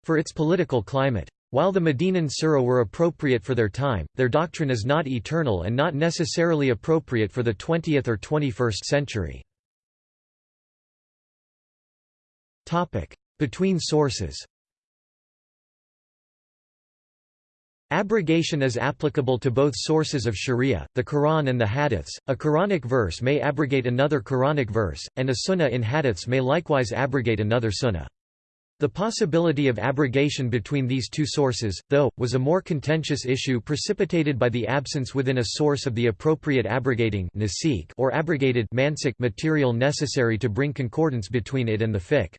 for its political climate. While the Medinan surah were appropriate for their time, their doctrine is not eternal and not necessarily appropriate for the 20th or 21st century. Between sources Abrogation is applicable to both sources of sharia, the Quran and the hadiths. A Quranic verse may abrogate another Quranic verse, and a sunnah in hadiths may likewise abrogate another sunnah. The possibility of abrogation between these two sources, though, was a more contentious issue precipitated by the absence within a source of the appropriate abrogating or abrogated material necessary to bring concordance between it and the fiqh.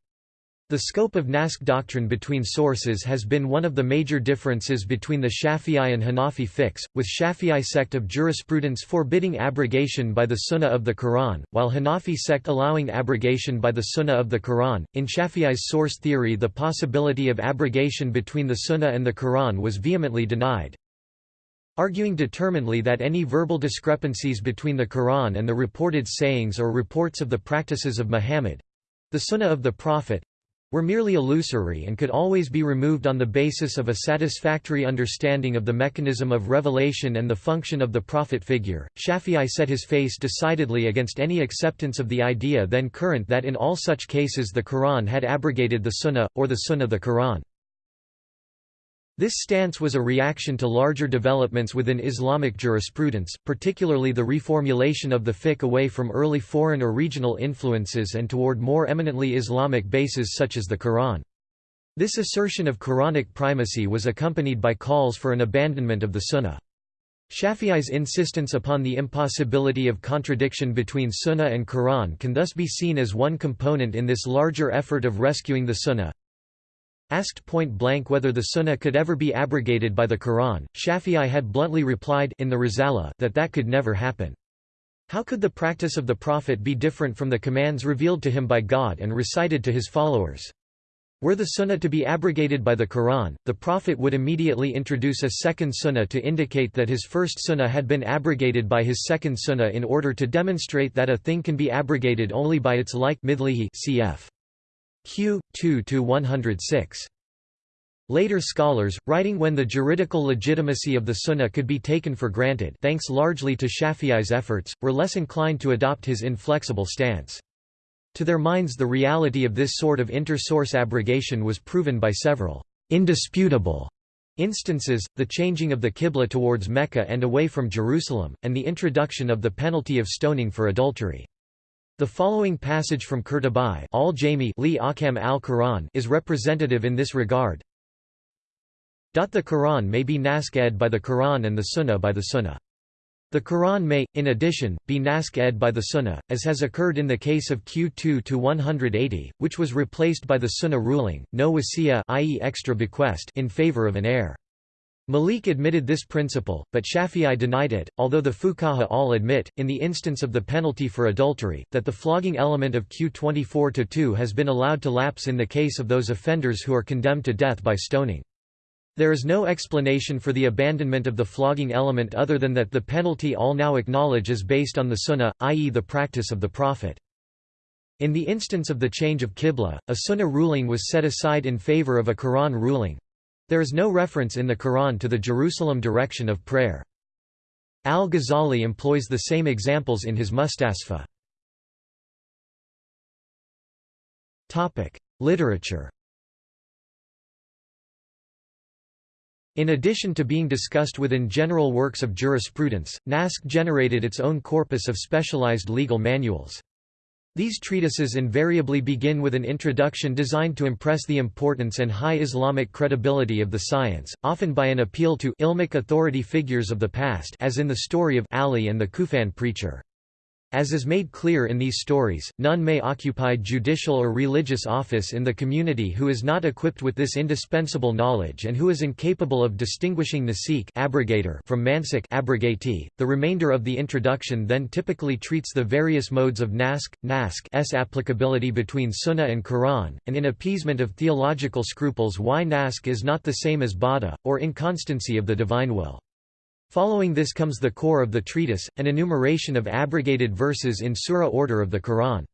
The scope of Naskh doctrine between sources has been one of the major differences between the Shafi'i and Hanafi fiqhs, with Shafi'i sect of jurisprudence forbidding abrogation by the Sunnah of the Quran, while Hanafi sect allowing abrogation by the Sunnah of the Quran. In Shafi'i's source theory the possibility of abrogation between the Sunnah and the Quran was vehemently denied, arguing determinedly that any verbal discrepancies between the Quran and the reported sayings or reports of the practices of Muhammad—the Sunnah of the Prophet, were merely illusory and could always be removed on the basis of a satisfactory understanding of the mechanism of revelation and the function of the prophet figure. Shafi'i set his face decidedly against any acceptance of the idea then current that in all such cases the Quran had abrogated the Sunnah, or the Sunnah of the Quran. This stance was a reaction to larger developments within Islamic jurisprudence, particularly the reformulation of the fiqh away from early foreign or regional influences and toward more eminently Islamic bases such as the Quran. This assertion of Quranic primacy was accompanied by calls for an abandonment of the Sunnah. Shafi'i's insistence upon the impossibility of contradiction between Sunnah and Quran can thus be seen as one component in this larger effort of rescuing the Sunnah. Asked point-blank whether the Sunnah could ever be abrogated by the Quran, Shafi'i had bluntly replied in the Risala that that could never happen. How could the practice of the Prophet be different from the commands revealed to him by God and recited to his followers? Were the Sunnah to be abrogated by the Quran, the Prophet would immediately introduce a second Sunnah to indicate that his first Sunnah had been abrogated by his second Sunnah in order to demonstrate that a thing can be abrogated only by its like midlihi cf. Q. 2–106. Later scholars, writing when the juridical legitimacy of the Sunnah could be taken for granted thanks largely to Shafi'i's efforts, were less inclined to adopt his inflexible stance. To their minds the reality of this sort of inter-source abrogation was proven by several indisputable instances, the changing of the Qibla towards Mecca and away from Jerusalem, and the introduction of the penalty of stoning for adultery. The following passage from Qurtubi is representative in this regard. The Quran may be naskh by the Quran and the Sunnah by the Sunnah. The Quran may, in addition, be naskh by the Sunnah, as has occurred in the case of Q2 to 180, which was replaced by the Sunnah ruling, no wasiya i.e. extra bequest in favor of an heir. Malik admitted this principle, but Shafi'i denied it, although the fuqaha all admit, in the instance of the penalty for adultery, that the flogging element of Q 24-2 has been allowed to lapse in the case of those offenders who are condemned to death by stoning. There is no explanation for the abandonment of the flogging element other than that the penalty all now acknowledge is based on the sunnah, i.e. the practice of the Prophet. In the instance of the change of Qibla, a sunnah ruling was set aside in favor of a Quran ruling, there is no reference in the Quran to the Jerusalem direction of prayer. Al-Ghazali employs the same examples in his Mustasfa. Literature In addition to being discussed within general works of jurisprudence, Naskh generated its own corpus of specialized legal manuals. These treatises invariably begin with an introduction designed to impress the importance and high Islamic credibility of the science, often by an appeal to ilmic authority figures of the past as in the story of Ali and the Kufan preacher. As is made clear in these stories, none may occupy judicial or religious office in the community who is not equipped with this indispensable knowledge and who is incapable of distinguishing nasikh abrogator from mansukh abrogatee. The remainder of the introduction then typically treats the various modes of naskh, naskh applicability between Sunnah and Quran, and in appeasement of theological scruples why naskh is not the same as bada, or inconstancy of the divine will. Following this comes the core of the treatise, an enumeration of abrogated verses in surah order of the Quran.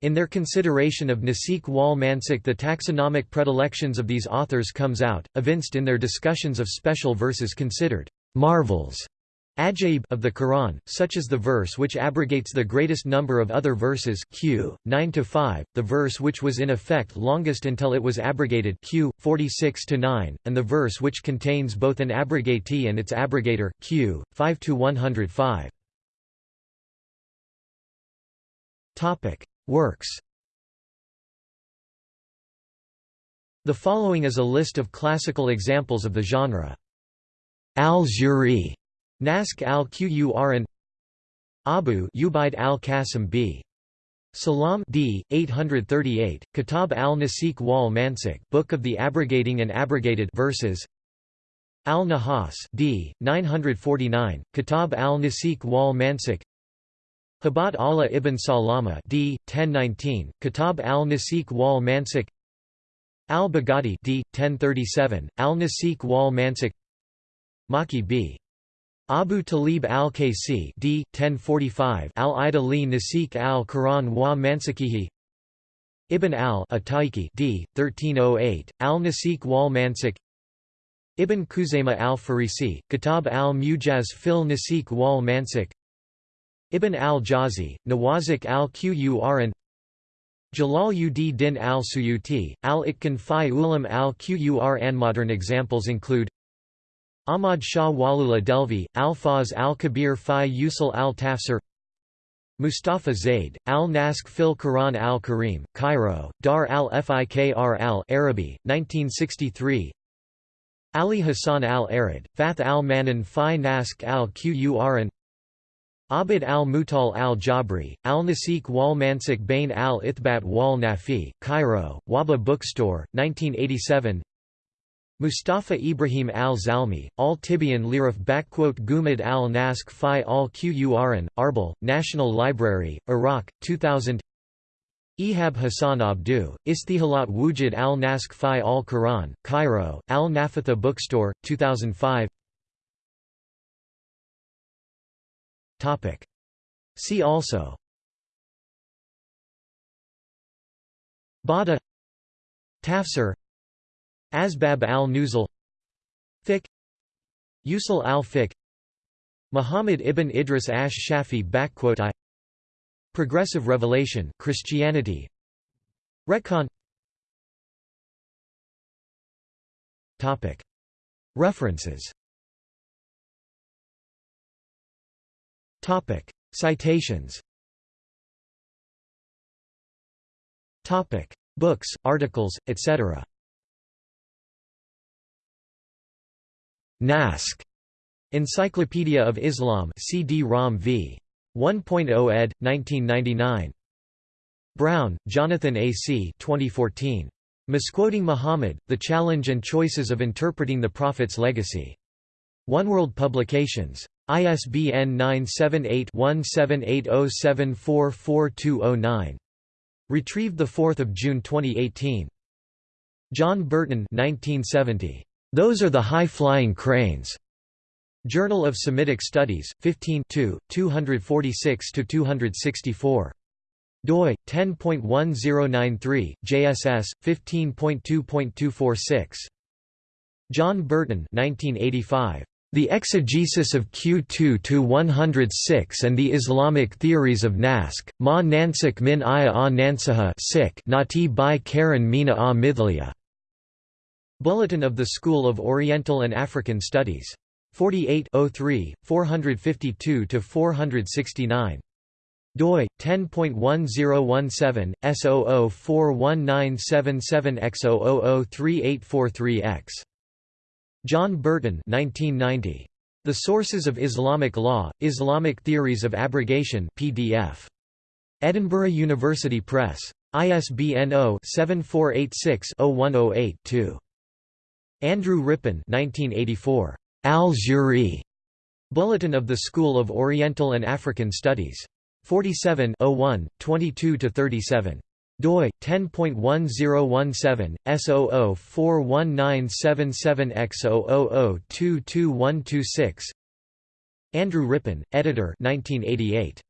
In their consideration of Nasikh wal Mansukh the taxonomic predilections of these authors comes out, evinced in their discussions of special verses considered marvels Ajaib of the Quran, such as the verse which abrogates the greatest number of other verses q. 9 to 5, the verse which was in effect longest until it was abrogated q. 46 to 9, and the verse which contains both an abrogatee and its abrogator q. 5 to 105. Topic: Works. The following is a list of classical examples of the genre. Al-Juri Naskh al-Qur'an Abu Ubaid al-Qasim b. Salam d. 838, Kitab al-Nasikh wal Mansukh Book of the Abrogating and Abrogated verses Al-Nahas d. 949, Kitab al-Nasikh wal Mansukh Hibat Allah ibn Salama d. 1019, Kitab al-Nasikh wal Mansukh Al-Baghdadi d. 1037, Al-Nasikh wal Mansukh Maki b. Abu Talib al-Kasi d. 1045 al-Ida li Nasikh al-Quran wa Mansakihi Ibn al-Ataiki d. 1308 al-Nasikh wal Mansukh Ibn Khuzaymah al-Farisi Kitab al-Mujaz fil Nasikh wal Mansukh Ibn al-Jawzi Nawazik al-Qur'an Jalal ud Din al-Suyuti al-Itqan fi ulam al-Qur'an Modern examples include Ahmad Shah Walula Delvi, Al-Fawz al-Kabir fi Usul al-Tafsir Mustafa Zaid, al-Naskh fil Quran al-Karim, Cairo, Dar al-Fikr al-Arabi, 1963 Ali Hassan al-Arid, Fath al-Manan fi Naskh al-Qur'an Abid al-Mutal al-Jabri, al-Nasikh wal Mansukh bain al-Ithbat wal Nafi, Cairo, Waba Bookstore, 1987 Mustafa Ibrahim al-Zalmi, al-Tibian Liraf Gumad al-Naskh fi al-Qur'an, Arbil, National Library, Iraq, 2000 Ehab Hassan Abdu, Istihalat Wujud al-Naskh fi al-Quran, Cairo, al-Nafatha Bookstore, 2005 See also. Bada. Tafsir Asbab al-Nuzul Fiqh Usul al-Fiqh Muhammad ibn Idris ash-Shafi I Progressive Revelation Christianity Retcon Topic. References. Topic. Citations. Topic. Books, articles, etc. Naskh. Encyclopedia of Islam CD-ROM v. 1.0 ed. 1999. Brown, Jonathan A. C. 2014. Misquoting Muhammad, The Challenge and Choices of Interpreting the Prophet's Legacy. Oneworld Publications. ISBN 978-1780744209. Retrieved 4 June 2018. John Burton 1970. Those are the high-flying cranes. Journal of Semitic Studies, 15 246–264. doi, 10.1093, JSS, 15.2.246. John Burton 1985. The Exegesis of Q2-106 and the Islamic Theories of Naskh, Ma Nansik min Iya a Nansaha Nati by Karen Mina a Mithliya. Bulletin of the School of Oriental and African Studies. 48 3, 452–469. doi, 10.1017, S00419777X0003843X. John Burton 1990. The Sources of Islamic Law, Islamic Theories of Abrogation PDF. Edinburgh University Press. ISBN 0-7486-0108-2. Andrew Rippin 1984. Al-Juri. Bulletin of the School of Oriental and African Studies. 47 01, 22–37 doi 10.1017 S00419777X000222126 Andrew Rippin, editor 1988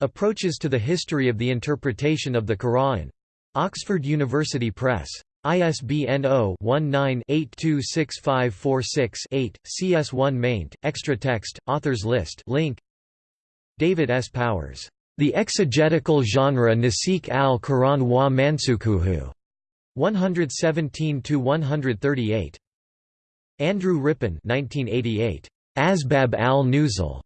Approaches to the History of the Interpretation of the Quran. Oxford University Press ISBN 0-19-826546-8, CS1 maint, extra text, authors list link. David S. Powers. The Exegetical Genre Nasikh al-Quran wa Mansukhuhu. 117–138. Andrew Rippin 1988. Asbab al-Nuzul.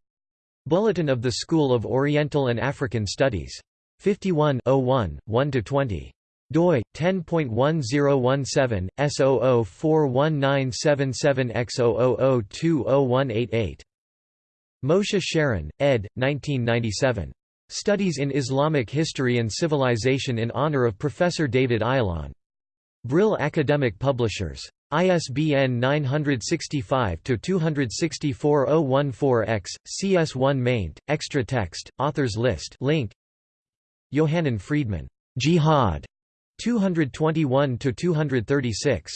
Bulletin of the School of Oriental and African Studies. 51 01, 1–20 doi 10.1017 S00419777X000200188 Moshe Sharon, ed. 1997. Studies in Islamic History and Civilization in honor of Professor David Ayalon. Brill Academic Publishers. ISBN 965-264-014-X, CS1 maint, extra text, authors list link. Yohanan Friedmann. Jihad. 221–236.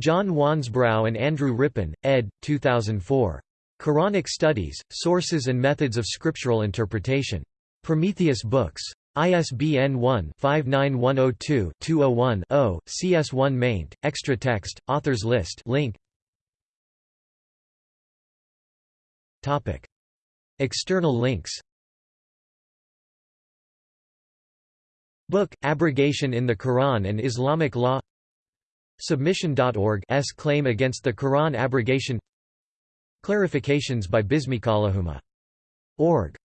John Wansbrough and Andrew Rippin, ed. 2004. Quranic Studies, Sources and Methods of Scriptural Interpretation. Prometheus Books. ISBN 1-59102-201-0, CS1 maint, extra text, authors list link. External links Book, Abrogation in the Quran and Islamic Law. Submission.org S claim against the Quran abrogation. Clarifications by Bismikallahumma. Org